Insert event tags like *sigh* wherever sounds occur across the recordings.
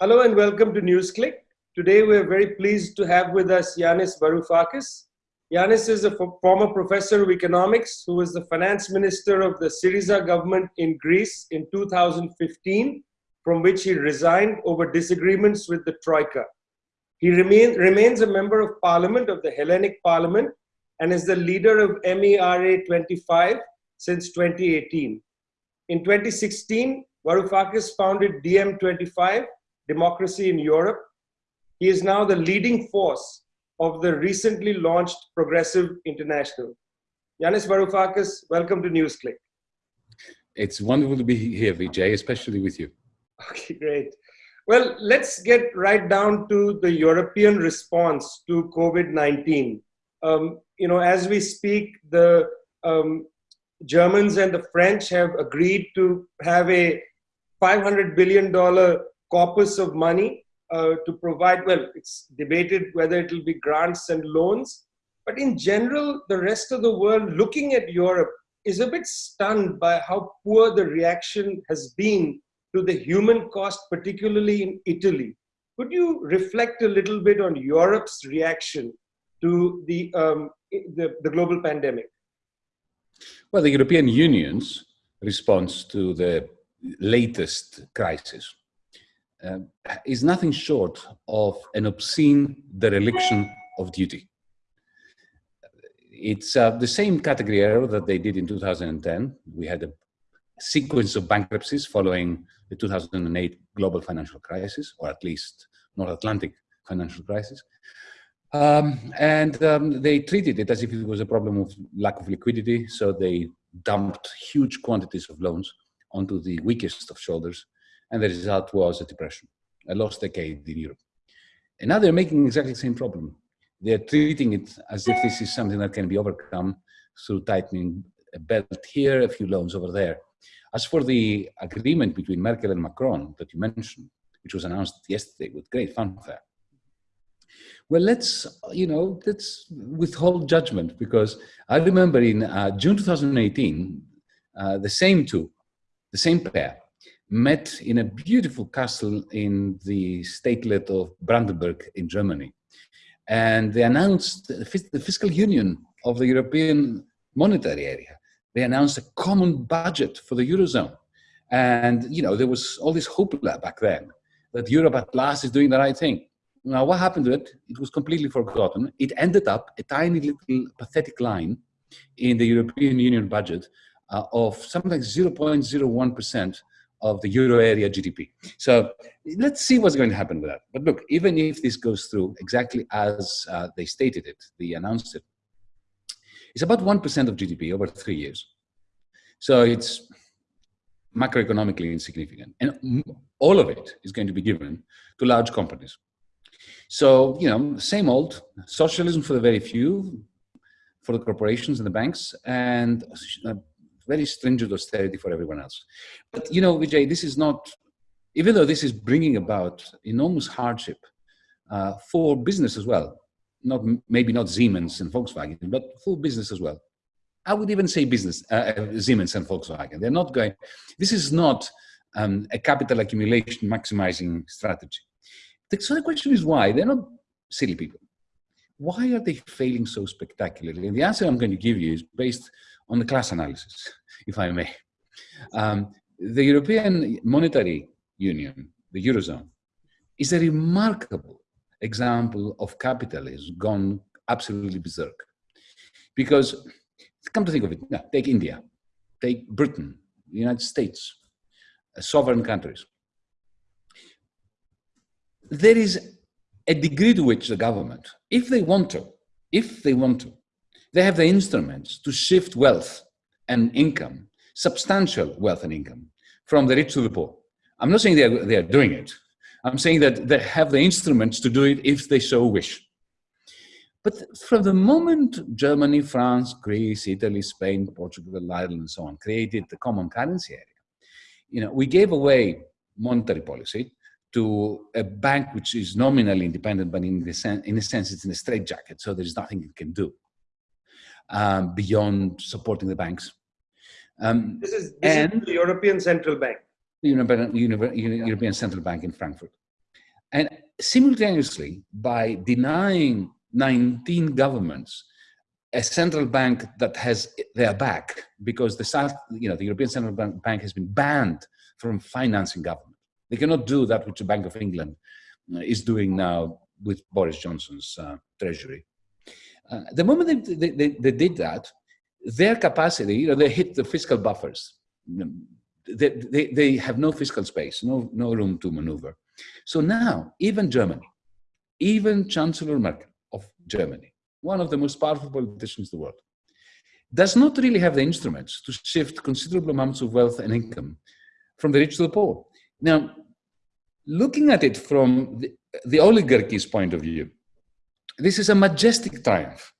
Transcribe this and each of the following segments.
Hello and welcome to NewsClick. Today we're very pleased to have with us Yanis Varoufakis. Yanis is a former professor of economics who was the finance minister of the Syriza government in Greece in 2015, from which he resigned over disagreements with the Troika. He remain, remains a member of parliament of the Hellenic Parliament and is the leader of MERA 25 since 2018. In 2016, Varoufakis founded DiEM25, Democracy in Europe. He is now the leading force of the recently launched Progressive International. Yanis Varoufakis, welcome to NewsClick. It's wonderful to be here, Vijay, especially with you. Okay, great. Well, let's get right down to the European response to COVID-19. Um, you know, as we speak, the um, Germans and the French have agreed to have a $500 billion corpus of money uh, to provide, well, it's debated whether it will be grants and loans. But in general, the rest of the world looking at Europe is a bit stunned by how poor the reaction has been to the human cost, particularly in Italy. Could you reflect a little bit on Europe's reaction to the, um, the, the global pandemic? Well, the European Union's response to the latest crisis uh, is nothing short of an obscene dereliction of duty. It's uh, the same category error that they did in 2010. We had a sequence of bankruptcies following the 2008 global financial crisis, or at least North Atlantic financial crisis. Um, and um, they treated it as if it was a problem of lack of liquidity. So they dumped huge quantities of loans onto the weakest of shoulders. And the result was a depression, a lost decade in Europe. And now they're making exactly the same problem. They're treating it as if this is something that can be overcome through tightening a belt here, a few loans over there. As for the agreement between Merkel and Macron that you mentioned, which was announced yesterday with great fanfare, well, let's, you know, let's withhold judgment because I remember in uh, June 2018, uh, the same two, the same pair, met in a beautiful castle in the statelet of Brandenburg in Germany. And they announced the fiscal union of the European monetary area. They announced a common budget for the Eurozone. And, you know, there was all this hope back then that Europe at last is doing the right thing. Now, what happened to it? It was completely forgotten. It ended up a tiny little pathetic line in the European Union budget uh, of something like 0.01% of the euro area GDP. So let's see what's going to happen with that. But look, even if this goes through exactly as uh, they stated it, they announced it, it's about 1% of GDP over three years. So it's macroeconomically insignificant. And all of it is going to be given to large companies. So, you know, same old socialism for the very few, for the corporations and the banks, and uh, very stringent austerity for everyone else. But, you know, Vijay, this is not, even though this is bringing about enormous hardship uh, for business as well, not maybe not Siemens and Volkswagen, but for business as well. I would even say business, uh, uh Siemens and Volkswagen. They're not going, this is not um, a capital accumulation maximizing strategy. So the question is why? They're not silly people. Why are they failing so spectacularly? And the answer I'm going to give you is based on the class analysis, if I may. Um, the European Monetary Union, the Eurozone, is a remarkable example of capitalism gone absolutely berserk. Because, come to think of it, now, take India, take Britain, the United States, uh, sovereign countries there is a degree to which the government, if they want to, if they want to, they have the instruments to shift wealth and income, substantial wealth and income, from the rich to the poor. I'm not saying they are, they are doing it. I'm saying that they have the instruments to do it if they so wish. But from the moment Germany, France, Greece, Italy, Spain, Portugal, Ireland, and so on created the common currency area, you know, we gave away monetary policy to a bank which is nominally independent, but in, the sen in a sense it's in a straitjacket, so there's nothing it can do um, beyond supporting the banks. Um, this is, this and is the European Central Bank. The European, European Central Bank in Frankfurt. And simultaneously, by denying 19 governments a central bank that has their back because the South, you know, the European Central Bank has been banned from financing government. They cannot do that which the Bank of England uh, is doing now with Boris Johnson's uh, treasury. Uh, the moment they, they, they, they, did that, their capacity, you know, they hit the fiscal buffers. They, they, they have no fiscal space, no, no room to maneuver. So now, even Germany, even Chancellor Merkel of Germany, one of the most powerful politicians in the world, does not really have the instruments to shift considerable amounts of wealth and income from the rich to the poor. Now, looking at it from the, the oligarchy's point of view, this is a majestic triumph.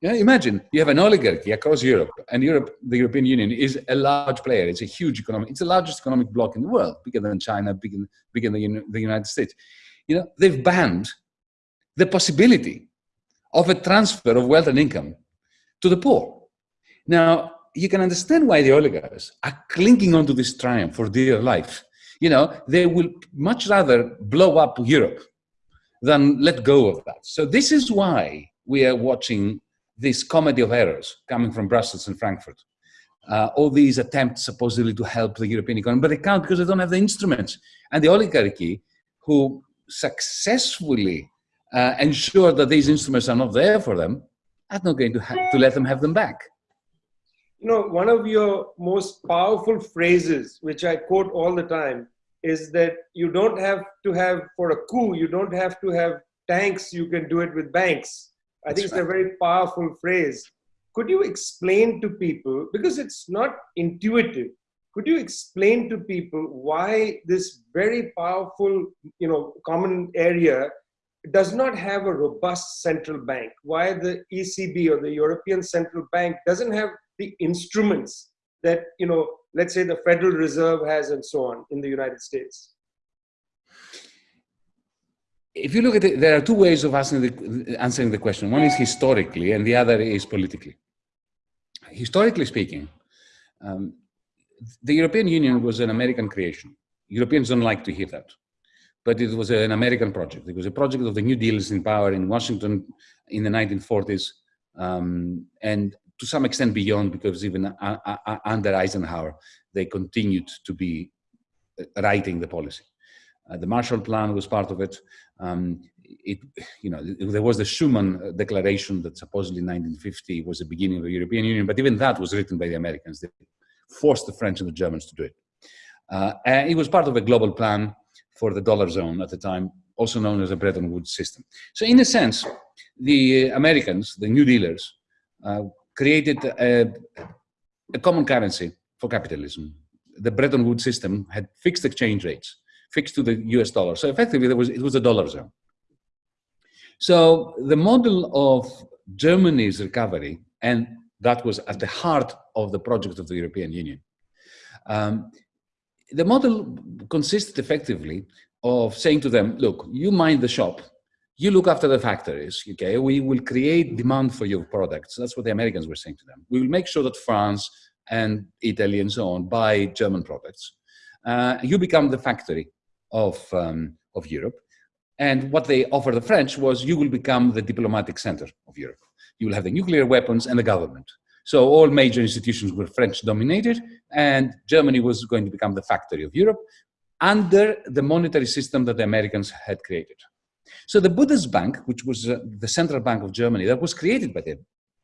Yeah, imagine you have an oligarchy across Europe, and Europe, the European Union, is a large player. It's a huge economic. It's the largest economic bloc in the world, bigger than China, bigger, bigger than the United States. You know, they've banned the possibility of a transfer of wealth and income to the poor. Now, you can understand why the oligarchs are clinging onto this triumph for dear life. You know, they will much rather blow up Europe than let go of that. So this is why we are watching this comedy of errors coming from Brussels and Frankfurt. Uh, all these attempts supposedly to help the European economy, but they can't because they don't have the instruments. And the oligarchy, who successfully uh, ensure that these instruments are not there for them, are not going to, to let them have them back. You know, one of your most powerful phrases, which I quote all the time, is that you don't have to have, for a coup, you don't have to have tanks, you can do it with banks. I think it's a very powerful phrase. Could you explain to people, because it's not intuitive, could you explain to people why this very powerful, you know, common area does not have a robust central bank? Why the ECB or the European Central Bank doesn't have the instruments that, you know, let's say the Federal Reserve has and so on in the United States? if you look at it, there are two ways of the, answering the question. One is historically, and the other is politically. Historically speaking, um, the European Union was an American creation. Europeans don't like to hear that, but it was an American project. It was a project of the New Dealers in power in Washington in the 1940s, um, and to some extent beyond, because even uh, uh, under Eisenhower, they continued to be uh, writing the policy. Uh, the Marshall Plan was part of it. Um, it, you know, there was the Schuman Declaration that supposedly 1950 was the beginning of the European Union, but even that was written by the Americans. They forced the French and the Germans to do it. Uh, and it was part of a global plan for the dollar zone at the time, also known as the Bretton Woods system. So in a sense, the Americans, the New Dealers, uh, created a, a common currency for capitalism. The Bretton Woods system had fixed exchange rates fixed to the US dollar. So effectively, was, it was a dollar zone. So the model of Germany's recovery, and that was at the heart of the project of the European Union, um, the model consisted effectively of saying to them, look, you mind the shop, you look after the factories, okay? We will create demand for your products. That's what the Americans were saying to them. We will make sure that France and Italy and so on buy German products. Uh, you become the factory of, um, of Europe. And what they offered the French was you will become the diplomatic center of Europe. You will have the nuclear weapons and the government. So all major institutions were French dominated and Germany was going to become the factory of Europe under the monetary system that the Americans had created. So the Bundesbank, which was uh, the central bank of Germany, that was created by the,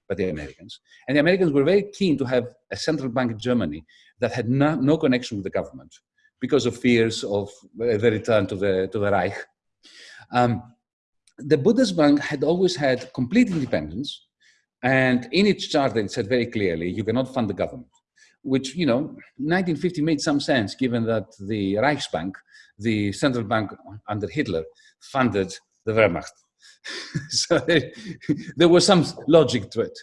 by the Americans. And the Americans were very keen to have a central bank in Germany that had no, no connection with the government because of fears of the return to the, to the Reich. Um, the Bundesbank had always had complete independence, and in its charter it said very clearly, you cannot fund the government, which, you know, 1950 made some sense given that the Reichsbank, the central bank under Hitler, funded the Wehrmacht. *laughs* so there, was some logic to it.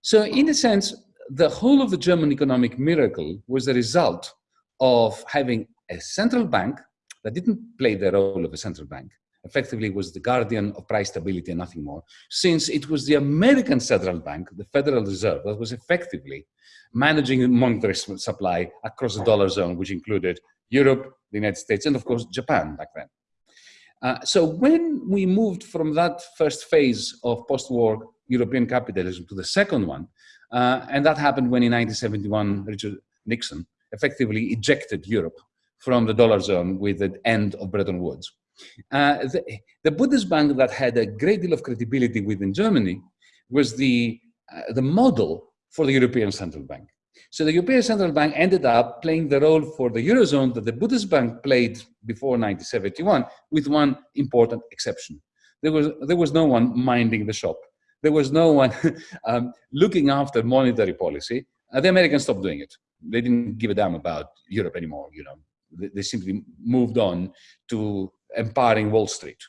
So in a sense, the whole of the German economic miracle was the result of having a central bank that didn't play the role of a central bank, effectively was the guardian of price stability and nothing more, since it was the American central bank, the Federal Reserve, that was effectively managing the monetary supply across the dollar zone, which included Europe, the United States, and of course Japan back then. Uh, so when we moved from that first phase of post-war European capitalism to the second one, uh, and that happened when in 1971 Richard Nixon effectively ejected Europe from the dollar zone with the end of Bretton Woods. Uh, the, the, Bundesbank that had a great deal of credibility within Germany was the, uh, the model for the European Central Bank. So the European Central Bank ended up playing the role for the Eurozone that the Bundesbank played before 1971, with one important exception. There was, there was no one minding the shop. There was no one *laughs* um, looking after monetary policy. Uh, the Americans stopped doing it. They didn't give a damn about Europe anymore, you know. They, they simply moved on to empowering Wall Street.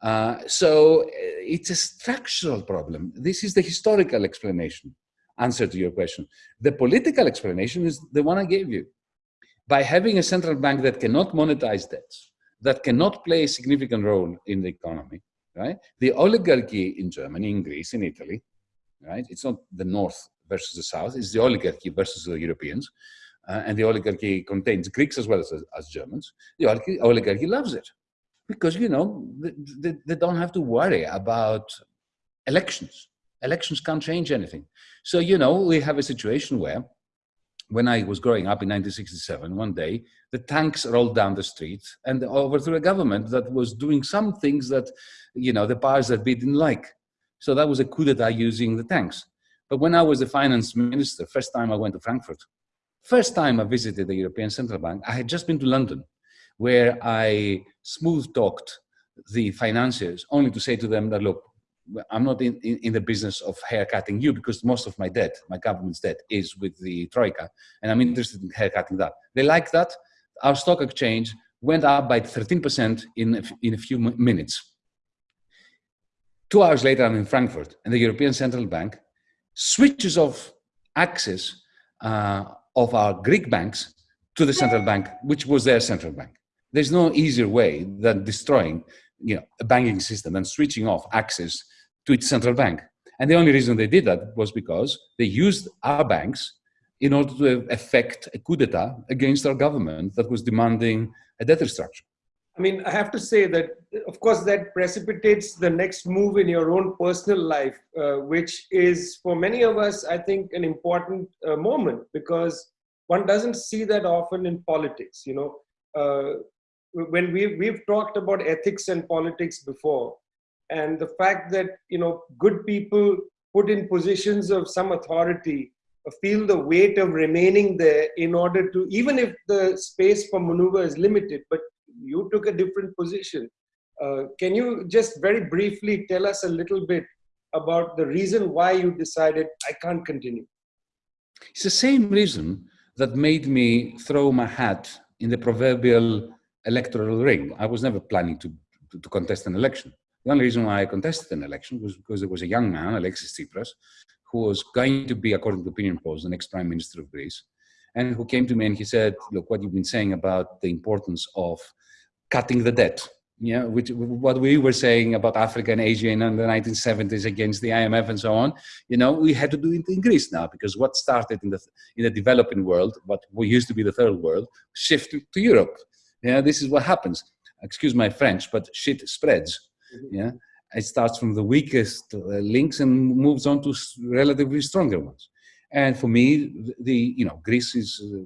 Uh, so uh, it's a structural problem. This is the historical explanation, answer to your question. The political explanation is the one I gave you. By having a central bank that cannot monetize debts, that cannot play a significant role in the economy, right? The oligarchy in Germany, in Greece, in Italy, right? It's not the North versus the South, it's the oligarchy versus the Europeans. Uh, and the oligarchy contains Greeks as well as, as Germans. The oligarchy, oligarchy loves it because, you know, they, they don't have to worry about elections. Elections can't change anything. So, you know, we have a situation where when I was growing up in 1967, one day, the tanks rolled down the street and overthrew a government that was doing some things that, you know, the powers that be didn't like. So that was a coup d'etat using the tanks. But when I was the finance minister, first time I went to Frankfurt, first time I visited the European Central Bank, I had just been to London, where I smooth talked the financiers only to say to them that, look, I'm not in, in, in, the business of haircutting you because most of my debt, my government's debt, is with the Troika, and I'm interested in haircutting that. They like that. Our stock exchange went up by 13% in a, in a few minutes. Two hours later, I'm in Frankfurt, and the European Central Bank switches off access uh, of our Greek banks to the central bank, which was their central bank. There's no easier way than destroying you know, a banking system and switching off access to its central bank. And the only reason they did that was because they used our banks in order to effect a coup d'etat against our government that was demanding a debt restructure. I mean, I have to say that, of course, that precipitates the next move in your own personal life, uh, which is for many of us, I think, an important uh, moment because one doesn't see that often in politics. You know, uh, when we we've talked about ethics and politics before, and the fact that you know good people put in positions of some authority feel the weight of remaining there in order to even if the space for maneuver is limited but you took a different position. Uh, can you just very briefly tell us a little bit about the reason why you decided i can't continue it's the same reason that made me throw my hat in the proverbial electoral ring i was never planning to, to, contest an election the only reason why I contested an election was because there was a young man, Alexis Tsipras, who was going to be, according to opinion polls, the next prime minister of Greece, and who came to me and he said, look, what you've been saying about the importance of cutting the debt, yeah, which what we were saying about Africa and Asia in the 1970s against the IMF and so on, you know, we had to do it in Greece now because what started in the in the developing world, what we used to be the third world, shifted to Europe. Yeah, this is what happens. Excuse my French, but shit spreads. Mm-hmm. Yeah, it starts from the weakest uh, links and moves on to relatively stronger ones. And for me, the you know Greece is uh,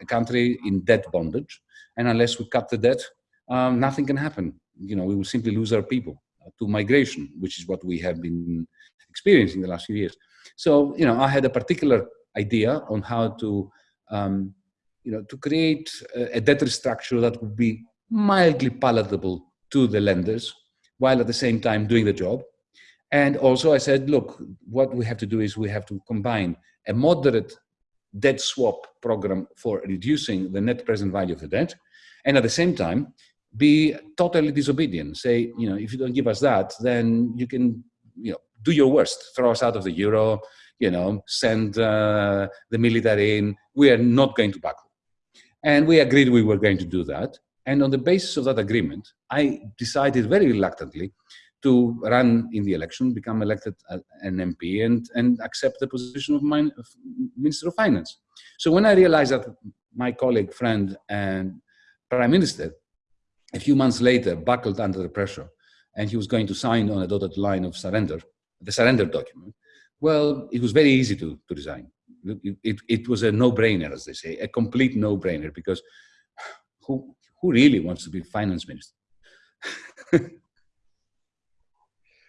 a country in debt bondage, and unless we cut the debt, um, nothing can happen. You know, we will simply lose our people to migration, which is what we have been experiencing the last few years. So, you know, I had a particular idea on how to, um, you know, to create a, debt structure that would be mildly palatable to the lenders while at the same time doing the job. And also I said, look, what we have to do is we have to combine a moderate debt swap program for reducing the net present value of the debt. And at the same time, be totally disobedient. Say, you know, if you don't give us that, then you can, you know, do your worst, throw us out of the euro, you know, send uh, the military in. We are not going to buckle. And we agreed we were going to do that. And on the basis of that agreement, I decided very reluctantly to run in the election, become elected an MP, and, and accept the position of, of Minister of Finance. So when I realized that my colleague, friend, and Prime Minister a few months later buckled under the pressure and he was going to sign on a dotted line of surrender, the surrender document, well, it was very easy to, to resign. It, it, was a no-brainer, as they say, a complete no-brainer, because who, who really wants to be finance minister? *laughs*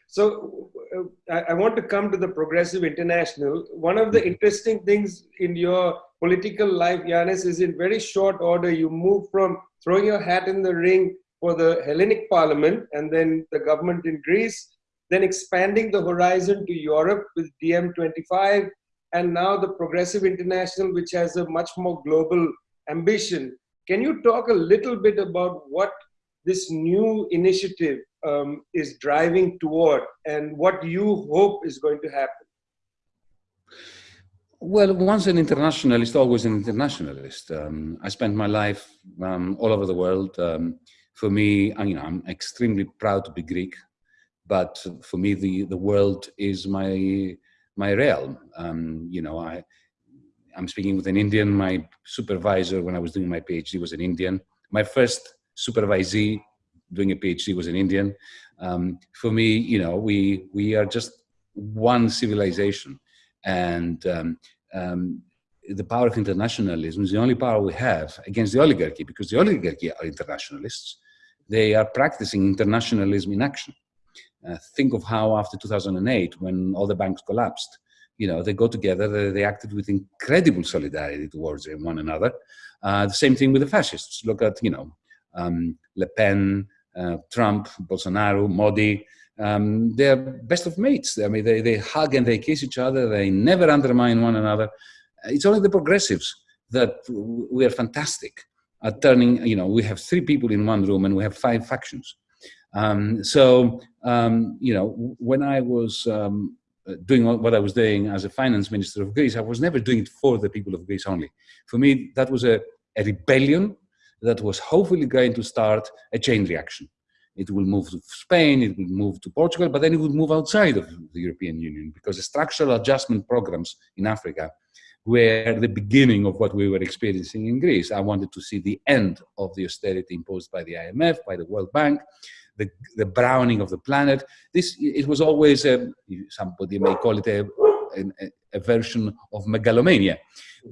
so uh, I, I want to come to the Progressive International. One of the mm-hmm. interesting things in your political life, Yanis, is in very short order, you move from throwing your hat in the ring for the Hellenic Parliament and then the government in Greece, then expanding the horizon to Europe with DiEM25, and now the Progressive International, which has a much more global ambition. Can you talk a little bit about what this new initiative um, is driving toward and what you hope is going to happen? Well, once an internationalist, always an internationalist. Um, I spent my life um, all over the world. Um, for me, I, you know, I'm extremely proud to be Greek, but for me, the, the world is my my realm. Um, you know, I I'm speaking with an Indian. My supervisor when I was doing my PhD was an Indian. My first supervisee doing a PhD was an Indian. Um, for me, you know, we we are just one civilization and um, um, the power of internationalism is the only power we have against the oligarchy because the oligarchy are internationalists. They are practicing internationalism in action. Uh, think of how after 2008, when all the banks collapsed, you know, they go together, they, they acted with incredible solidarity towards one another. Uh, the same thing with the fascists. Look at, you know, um, Le Pen, uh, Trump, Bolsonaro, Modi, um, they're best of mates. I mean, they, they hug and they kiss each other. They never undermine one another. It's only the progressives that we are fantastic at turning, you know, we have three people in one room and we have five factions. Um, so, um, you know, when I was um, doing what I was doing as a finance minister of Greece, I was never doing it for the people of Greece only. For me, that was a, a rebellion that was hopefully going to start a chain reaction. It will move to Spain, it will move to Portugal, but then it would move outside of the European Union because the structural adjustment programs in Africa were the beginning of what we were experiencing in Greece. I wanted to see the end of the austerity imposed by the IMF, by the World Bank, the, the browning of the planet. This, it was always, a, somebody may call it a, a, a version of megalomania,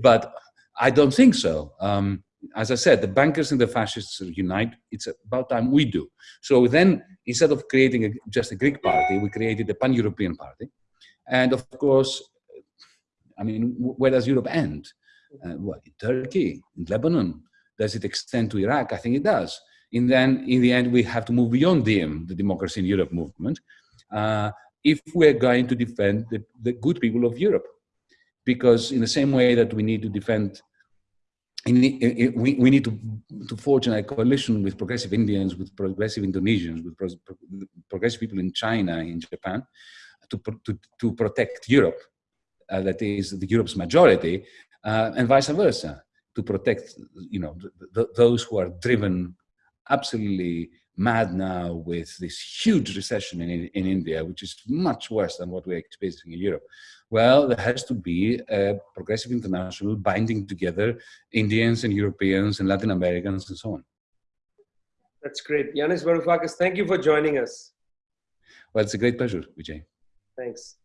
but I don't think so. Um, as I said, the bankers and the fascists unite. It's about time we do. So then, instead of creating a, just a Greek party, we created a pan-European party. And of course, I mean, where does Europe end? Uh, what, in Turkey, in Lebanon? Does it extend to Iraq? I think it does. And then, in the end, we have to move beyond DiEM, the Democracy in Europe movement, uh, if we're going to defend the, the good people of Europe. Because in the same way that we need to defend we, we need to, to forge a coalition with progressive Indians, with progressive Indonesians, with pro, progressive people in China, in Japan, to, to, to protect Europe, uh, that is the Europe's majority, uh, and vice versa, to protect you know those who are driven absolutely mad now with this huge recession in, in India, which is much worse than what we're experiencing in Europe. Well, there has to be a progressive international binding together Indians and Europeans and Latin Americans and so on. That's great. Yanis Varoufakis, thank you for joining us. Well, it's a great pleasure, Vijay. Thanks.